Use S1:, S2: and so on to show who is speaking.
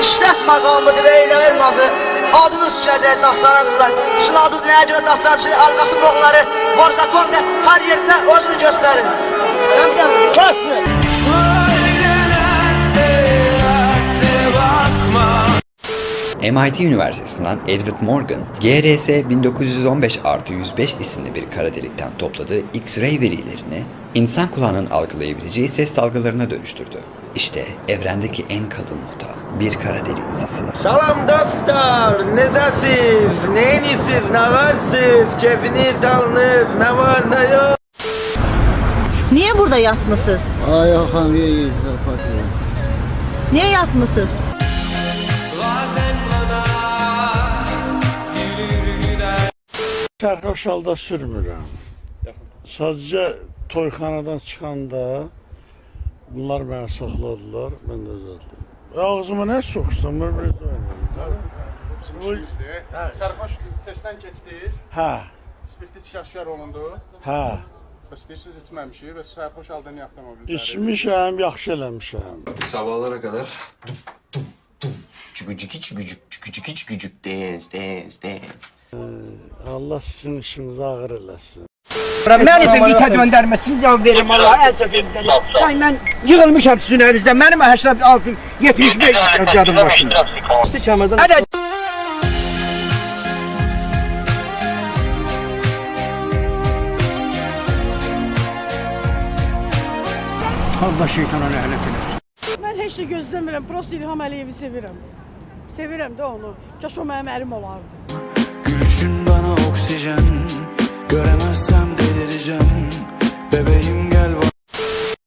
S1: İşlət maqamıdır eylər nazı Adınız düşəcək daşlarınızlar Sizin adınız nəyə görə daşlar Sizin alqası boğları Var zakonda hər yerdə özünü göstərir Həm gəlin
S2: MIT Üniversitesi'nden Edward Morgan, GRS 1915 artı 105 isimli bir kara delikten topladığı X-ray verilerini insan kulağının algılayabileceği ses dalgalarına dönüştürdü. İşte evrendeki en kalın nota, bir kara deliğin sesi.
S3: Salam dostlar, nedəsiz, neyinisiz, nə varsınız, keyfiniz alınız, nə var, nə yok?
S4: Niye burada yatmışsınız?
S5: Ay Hakan iyi iyi fakir.
S4: Niye yatmışsınız?
S5: Sərxoş halda sürmürəm. Sadəcə toyxanadan çıxanda bunlar məni saxladılar, mən də düzəltdim. Ağzıma nə soxuşdum, mən bir
S6: Sərxoş testdən keçdiniz,
S5: Hə,
S6: spirtli çıxaşkar olundu.
S5: hə.
S6: Bəs deyirsiz içməmişik və sərxoş halda niyə avtomobil?
S5: İçmişəm, yaxşı eləmişəm.
S7: Sabahlara kadar Çükücükü çükücük çükücükü çükücük dance dance dance
S5: Allah sizin işinizi ağır eləsin.
S8: Məni də vitə göndərməsin cavab verim Allah əl çəkin. Ay mən yığılmışam sizin əlinizdə. Mənim 86 75 yadım başında. Hadi Allah şeytana lənət eləsin.
S9: Mən heç nə gözləmirəm, prosta İlham Əliyevi sevirəm. Sevirəm də onu. Kaş o mənim ərim olardı.
S10: Gülüşün bana oksijen Göremezsem Bebeğim gel